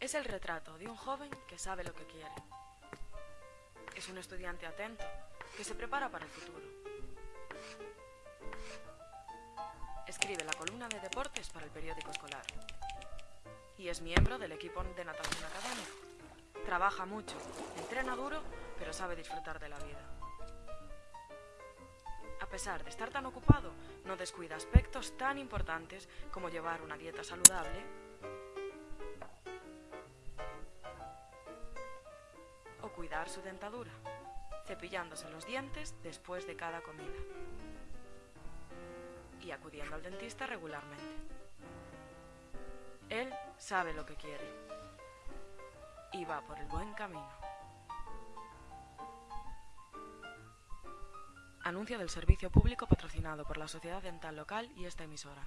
Es el retrato de un joven que sabe lo que quiere. Es un estudiante atento que se prepara para el futuro. Escribe la columna de deportes para el periódico escolar. Y es miembro del equipo de natación académico. Trabaja mucho, entrena duro, pero sabe disfrutar de la vida. A pesar de estar tan ocupado, no descuida aspectos tan importantes como llevar una dieta saludable cuidar su dentadura, cepillándose los dientes después de cada comida y acudiendo al dentista regularmente. Él sabe lo que quiere y va por el buen camino. Anuncio del servicio público patrocinado por la Sociedad Dental Local y esta emisora.